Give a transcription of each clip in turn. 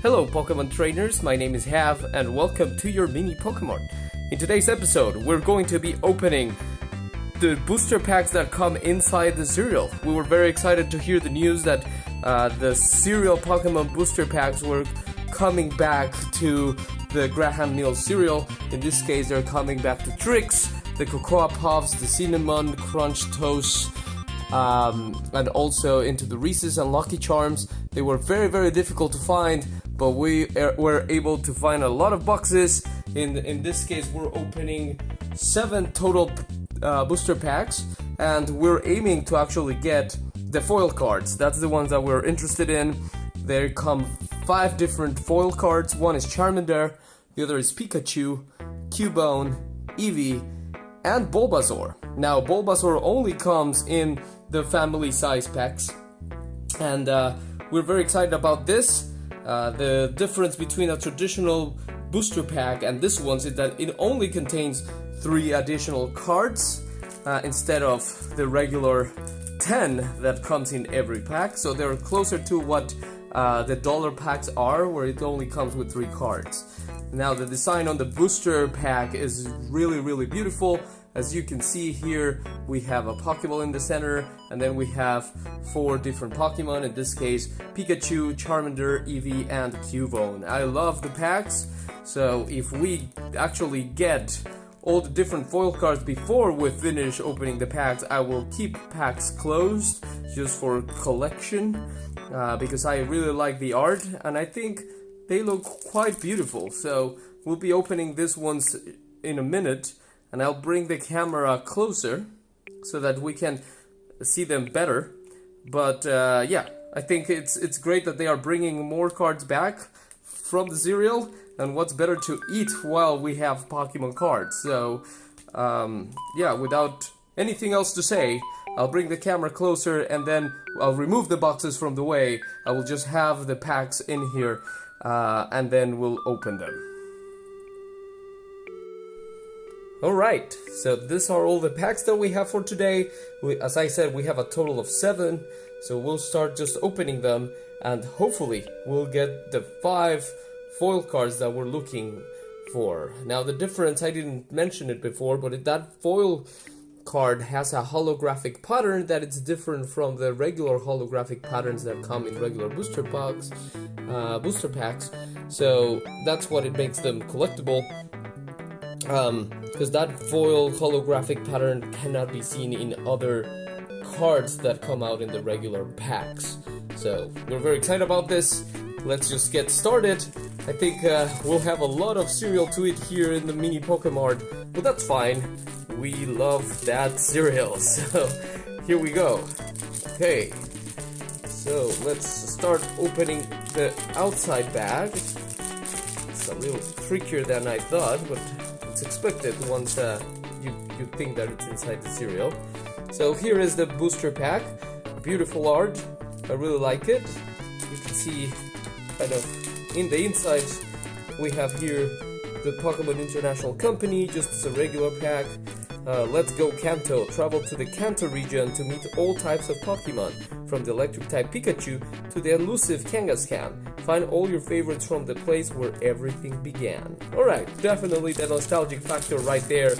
Hello, Pokemon trainers. My name is Hav, and welcome to your mini Pokemart. In today's episode, we're going to be opening the booster packs that come inside the cereal. We were very excited to hear the news that uh, the cereal Pokemon booster packs were coming back to the General Mills cereal. In this case, they're coming back to Trix, the Cocoa Puffs, the Cinnamon Crunch Toast, um, and also into the Reese's and Lucky Charms. They were very, very difficult to find, but we er, were able to find a lot of boxes. In in this case, we're opening seven total uh, booster packs, and we're aiming to actually get the foil cards. That's the ones that we're interested in. There come five different foil cards. One is Charmander, the other is Pikachu, Cubone, Eevee, and Bulbasaur. Now, Bulbasaur only comes in the family size packs, and uh, we're very excited about this. Uh, the difference between a traditional booster pack and this one is that it only contains three additional cards uh, instead of the regular 10 that comes in every pack. So they're closer to what uh, the dollar packs are, where it only comes with three cards. Now, the design on the booster pack is really, really beautiful. As you can see here, we have a Pokeball in the center, and then we have four different Pokemon, in this case, Pikachu, Charmander, Eevee, and Cubone. I love the packs, so if we actually get all the different foil cards before we finish opening the packs, I will keep packs closed just for collection uh, because I really like the art and I think they look quite beautiful. So we'll be opening this ones in a minute and I'll bring the camera closer so that we can see them better. But uh, yeah, I think it's it's great that they are bringing more cards back from the cereal and what's better to eat while we have Pokemon cards. So um, yeah, without anything else to say, I'll bring the camera closer and then I'll remove the boxes from the way. I will just have the packs in here uh, and then we'll open them. Alright, so these are all the packs that we have for today. We, as I said, we have a total of seven, so we'll start just opening them and hopefully we'll get the five foil cards that we're looking for. Now the difference, I didn't mention it before, but that foil card has a holographic pattern that it's different from the regular holographic patterns that come in regular booster packs, uh, booster packs. So that's what it makes them collectible. Because um, that foil holographic pattern cannot be seen in other cards that come out in the regular packs. So we're very excited about this. Let's just get started. I think uh, we'll have a lot of cereal to eat here in the mini Pokemart, but that's fine. We love that cereal, so here we go. Okay, so let's start opening the outside bag. It's a little trickier than I thought, but it's expected once uh, you, you think that it's inside the cereal. So here is the booster pack. Beautiful art. I really like it. You can see kind of in the inside, we have here the Pokemon International Company, just a regular pack. Uh, let's go Kanto. Travel to the Kanto region to meet all types of Pokemon, from the electric type Pikachu to the elusive Kangaskhan. Find all your favorites from the place where everything began. Alright, definitely the nostalgic factor right there.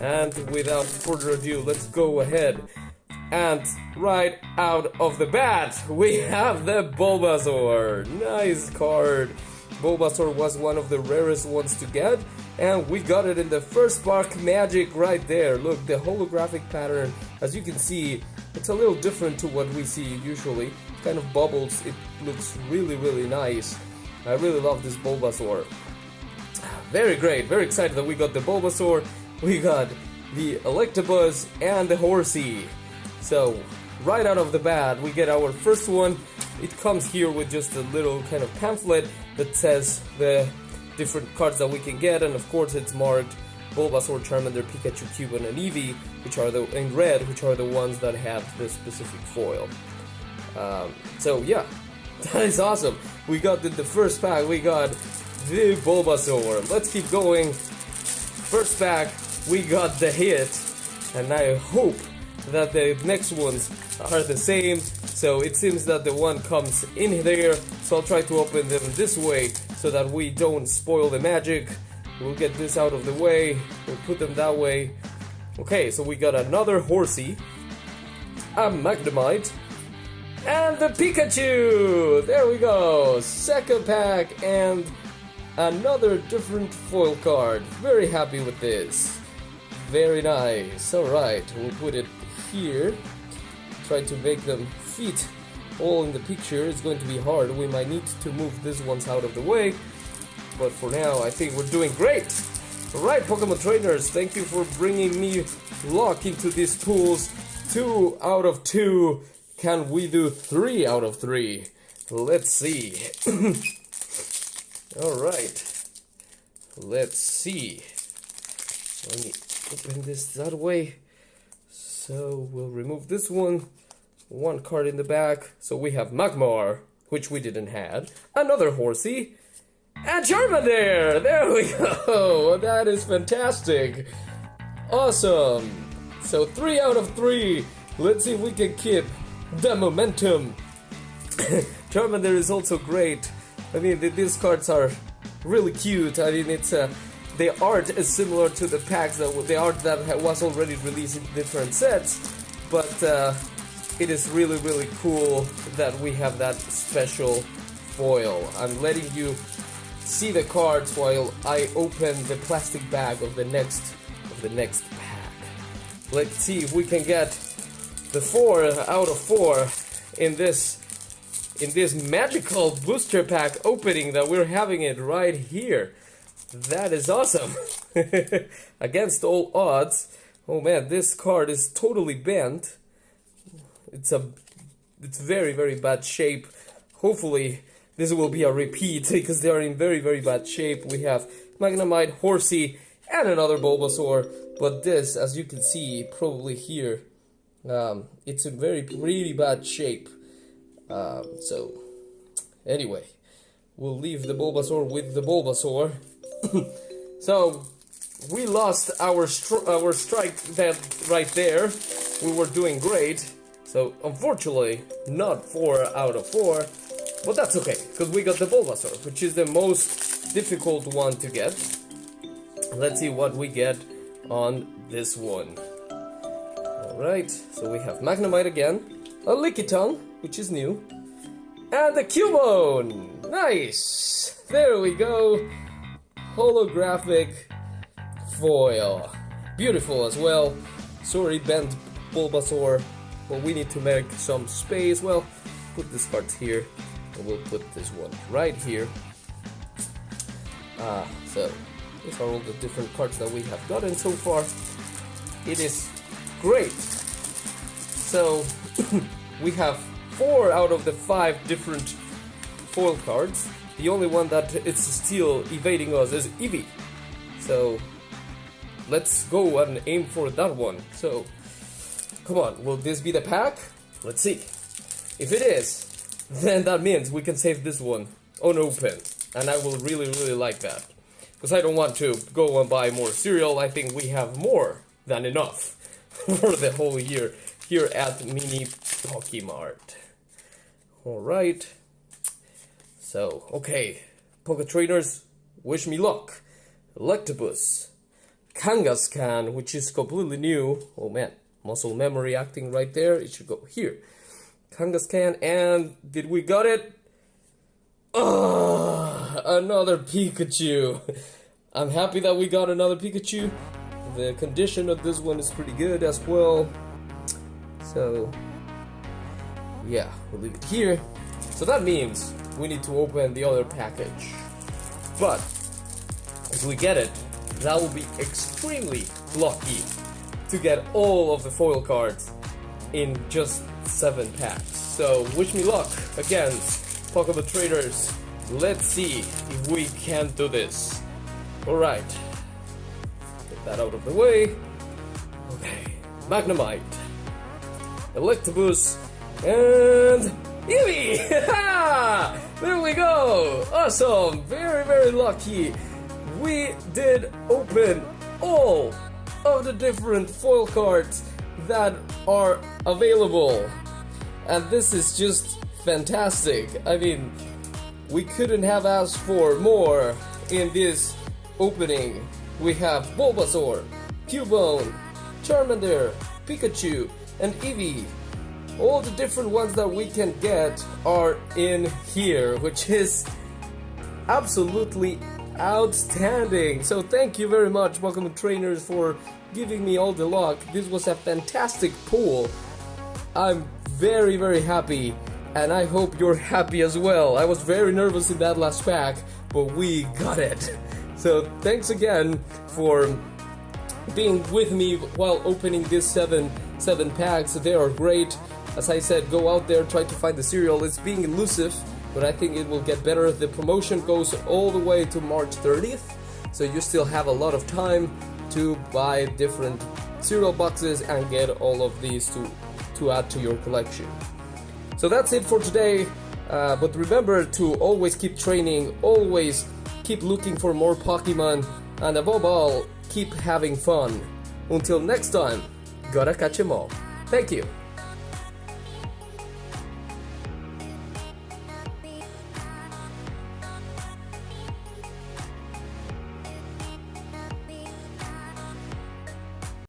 And without further ado, let's go ahead and right out of the bat, we have the Bulbasaur. Nice card. Bulbasaur was one of the rarest ones to get, and we got it in the first spark magic right there. Look, the holographic pattern, as you can see, it's a little different to what we see usually. Kind of bubbles, it looks really, really nice. I really love this Bulbasaur. Very great, very excited that we got the Bulbasaur, we got the Electabuzz, and the Horsea. So, right out of the bat, we get our first one. It comes here with just a little kind of pamphlet that says the different cards that we can get, and of course it's marked Bulbasaur, Charmander, Pikachu, Cubone, and Eevee, which are the in red, which are the ones that have the specific foil. Um, so yeah, that is awesome. We got the, the first pack. We got the Bulbasaur. Let's keep going. First pack, we got the hit, and I hope that the next ones are the same. So it seems that the one comes in there, so I'll try to open them this way so that we don't spoil the magic. We'll get this out of the way, we'll put them that way. Okay, so we got another Horsea, a Magnemite, and the Pikachu! There we go! Second pack and another different foil card. Very happy with this. Very nice. Alright, we'll put it here. Try to make them fit all in the picture. It's going to be hard. We might need to move these ones out of the way. But for now, I think we're doing great. Alright, Pokemon trainers, thank you for bringing me luck into these pools. Two out of two. Can we do three out of three? Let's see. Alright. Let's see. Let me open this that way. So we'll remove this one. One card in the back. So we have Magmar, which we didn't have. Another Horsea. And Charmander! There we go! That is fantastic! Awesome! So three out of three. Let's see if we can keep the momentum. Charmander is also great. I mean, these cards are really cute. I mean, it's uh, the art is similar to the packs that the art that was already released in different sets, but uh, it is really really cool that we have that special foil. I'm letting you see the cards while I open the plastic bag of the next of the next pack. Let's see if we can get the four out of four in this in this magical booster pack opening that we're having it right here. That is awesome. Against all odds. Oh man, this card is totally bent. It's a it's very very bad shape. Hopefully this will be a repeat because they are in very very bad shape. We have Magnemite, Horsea, and another Bulbasaur. But this, as you can see, probably here, um, it's in very really bad shape. Um, so, anyway, we'll leave the Bulbasaur with the Bulbasaur. so, we lost our stri our strike that right there. We were doing great. So, unfortunately, not 4 out of 4. But that's okay, because we got the Bulbasaur, which is the most difficult one to get. Let's see what we get on this one. Alright, so we have Magnemite again, a Lickitung, which is new. And the Cubone! Nice! There we go! Holographic foil. Beautiful as well. Sorry, bent Bulbasaur. But we need to make some space. Well, put this card here. And we'll put this one right here. Ah, so these are all the different cards that we have gotten so far. It is great. So we have four out of the five different foil cards. The only one that is still evading us is Eevee. So let's go and aim for that one. So come on, will this be the pack? Let's see. If it is, then that means we can save this one unopened. And I will really, really like that. Because I don't want to go and buy more cereal. I think we have more than enough for the whole year here at Mini Pokemart. Alright. So, okay. Poke Trainers, wish me luck. Electabuzz. Kangaskhan, which is completely new. Oh man, muscle memory acting right there. It should go here. Kangaskhan, and did we got it? Oh, another Pikachu. I'm happy that we got another Pikachu. The condition of this one is pretty good as well. So, yeah, we'll leave it here. So that means we need to open the other package. But, if we get it, that will be extremely lucky to get all of the foil cards in just 7 packs. So, wish me luck against Pokemon Traders. Let's see if we can do this. Alright. Get that out of the way. Okay. Magnemite. Electabuzz, and Eevee! there we go! Awesome! Very, very lucky! We did open all of the different foil cards that are available. and this is just fantastic. I mean, we couldn't have asked for more in this opening. We have Bulbasaur, Cubone, Charmander, Pikachu, and Eevee. All the different ones that we can get are in here, which is absolutely outstanding. So thank you very much, Pokemon trainers, for giving me all the luck. This was a fantastic pull. I'm very very happy and I hope you're happy as well. I was very nervous in that last pack, but we got it. So thanks again for being with me while opening these seven seven packs. They are great. As I said, go out there, try to find the cereal. It's being elusive, but I think it will get better. The promotion goes all the way to March 30th, so you still have a lot of time to buy different cereal boxes and get all of these to, to add to your collection. So that's it for today, uh, but remember to always keep training, always keep looking for more Pokemon, and above all, keep having fun. Until next time, gotta catch 'em all. Thank you.